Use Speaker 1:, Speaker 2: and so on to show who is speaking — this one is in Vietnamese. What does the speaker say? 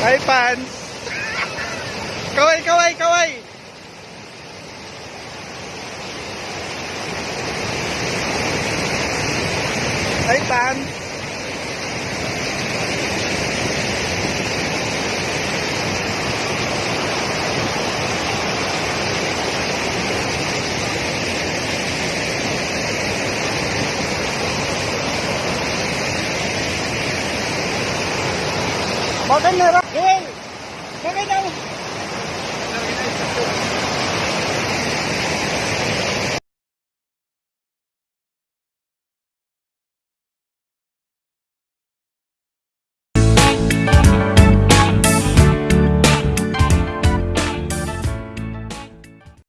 Speaker 1: Ay, pants! Kaway, kaway, kaway! Ay, pants! Bakit meron? Pega ele.